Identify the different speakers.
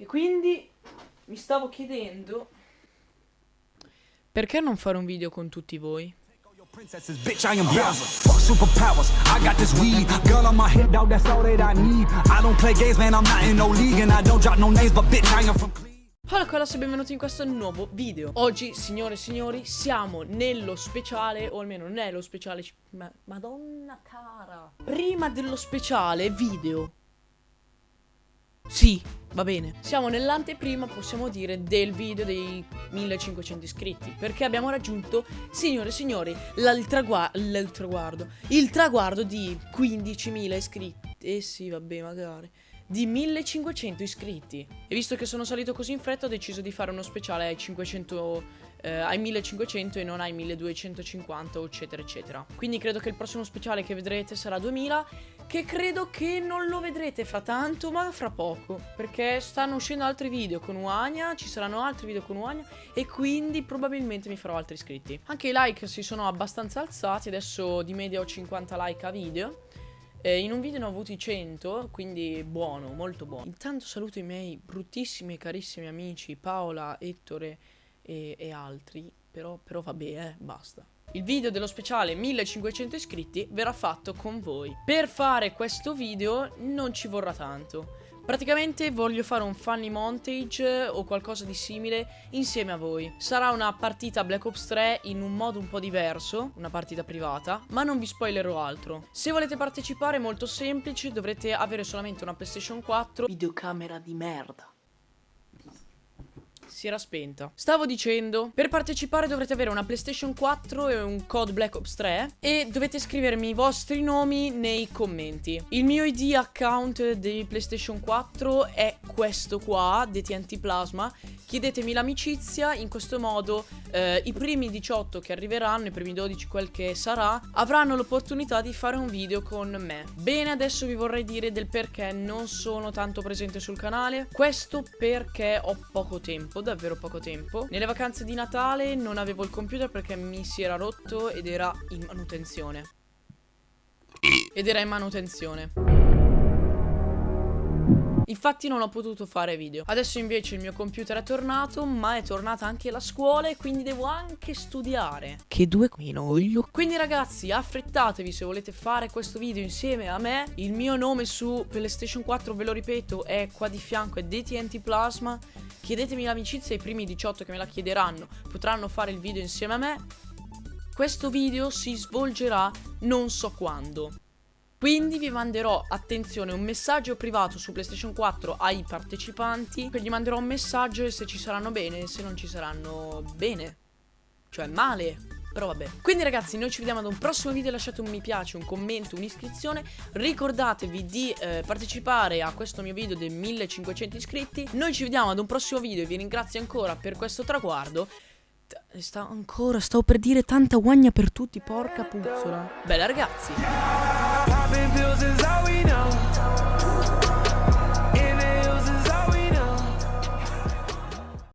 Speaker 1: E quindi mi stavo chiedendo perché non fare un video con tutti voi?
Speaker 2: Princesses, bitch, I am Bowser. Fuck superpowers. I got this weed. Girl on my head, dog, that's all that I need. I don't play games, man, I'm not in no league. And I don't drop no names, but bitch, I am from
Speaker 1: Ciao ragazzi e benvenuti in questo nuovo video Oggi, signore e signori, siamo nello speciale O almeno nello speciale ma, Madonna cara Prima dello speciale video Sì, va bene. Siamo nell'anteprima, possiamo dire, del video dei 1500 iscritti Perché abbiamo raggiunto, signore e signori, il, Il traguardo di 15.000 iscritti. Eh sì, vabbè, magari di 1500 iscritti. E visto che sono salito così in fretta ho deciso di fare uno speciale ai 500 eh, ai 1500 e non ai 1250 eccetera eccetera. Quindi credo che il prossimo speciale che vedrete sarà 2000 che credo che non lo vedrete fra tanto ma fra poco perché stanno uscendo altri video con Uania, ci saranno altri video con Uania e quindi probabilmente mi farò altri iscritti. Anche i like si sono abbastanza alzati, adesso di media ho 50 like a video eh, in un video ne ho avuti 100, quindi buono, molto buono. Intanto saluto i miei bruttissimi e carissimi amici Paola, Ettore e, e altri, però, però vabbè, eh, basta. Il video dello speciale 1500 iscritti verrà fatto con voi. Per fare questo video non ci vorrà tanto. Praticamente voglio fare un funny montage o qualcosa di simile insieme a voi. Sarà una partita Black Ops 3 in un modo un po' diverso, una partita privata, ma non vi spoilerò altro. Se volete partecipare è molto semplice, dovrete avere solamente una PlayStation 4, videocamera di merda si era spenta. Stavo dicendo, per partecipare dovrete avere una PlayStation 4 e un code Black Ops 3 e dovete scrivermi i vostri nomi nei commenti. Il mio ID account di PlayStation 4 è questo qua, DTNT Plasma. Chiedetemi l'amicizia, in questo modo eh, i primi 18 che arriveranno, i primi 12 quel che sarà, avranno l'opportunità di fare un video con me. Bene, adesso vi vorrei dire del perché non sono tanto presente sul canale. Questo perché ho poco tempo davvero poco tempo. Nelle vacanze di Natale non avevo il computer perché mi si era rotto ed era in manutenzione. Ed era in manutenzione. Infatti non ho potuto fare video Adesso invece il mio computer è tornato Ma è tornata anche la scuola E quindi devo anche studiare Che due minoglio Quindi ragazzi affrettatevi se volete fare questo video insieme a me Il mio nome su PlayStation 4 ve lo ripeto È qua di fianco è DTNT Plasma Chiedetemi l'amicizia i primi 18 che me la chiederanno potranno fare il video insieme a me. Questo video si svolgerà non so quando. Quindi vi manderò, attenzione, un messaggio privato su PlayStation 4 ai partecipanti. Gli manderò un messaggio e se ci saranno bene se non ci saranno bene. Cioè male. Però vabbè. Quindi ragazzi, noi ci vediamo ad un prossimo video. Lasciate un mi piace, un commento, un'iscrizione. Ricordatevi di eh, partecipare a questo mio video dei 1500 iscritti. Noi ci vediamo ad un prossimo video e vi ringrazio ancora per questo traguardo. Sta ancora, stavo per dire tanta guagna per tutti, porca puzzola. Bella ragazzi.